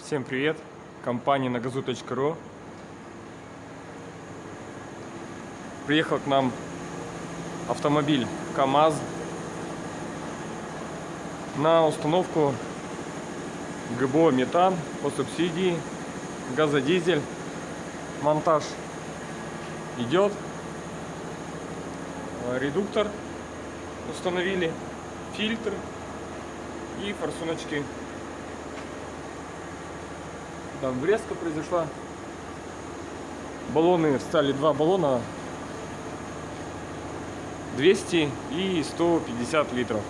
Всем привет! Компания nagazu.ru Приехал к нам автомобиль КАМАЗ на установку ГБО метан по субсидии, газодизель, монтаж идет, редуктор установили, фильтр и форсуночки там врезка произошла. Баллоны встали два баллона 200 и 150 литров.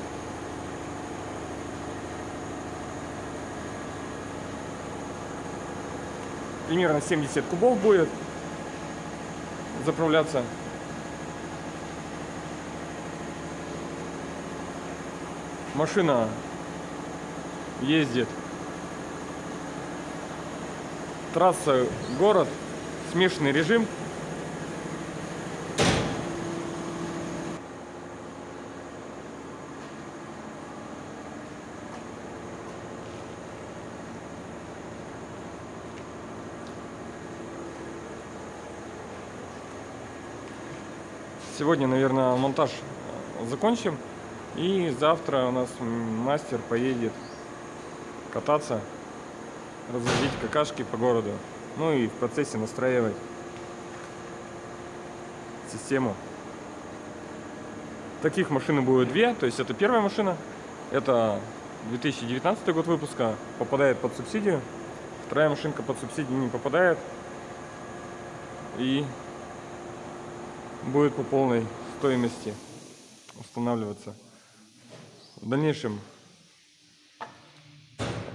Примерно 70 кубов будет заправляться. Машина ездит Трасса, город, смешанный режим. Сегодня, наверное, монтаж закончим. И завтра у нас мастер поедет кататься разводить какашки по городу. Ну и в процессе настраивать систему. Таких машин будет две, то есть это первая машина, это 2019 год выпуска, попадает под субсидию. Вторая машинка под субсидию не попадает и будет по полной стоимости устанавливаться. В дальнейшем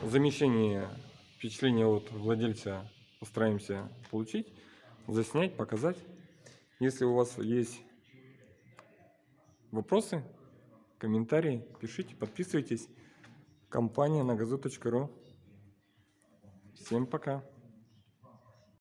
замещение впечатление от владельца постараемся получить, заснять, показать. Если у вас есть вопросы, комментарии, пишите, подписывайтесь. Компания на газу.ру. Всем пока.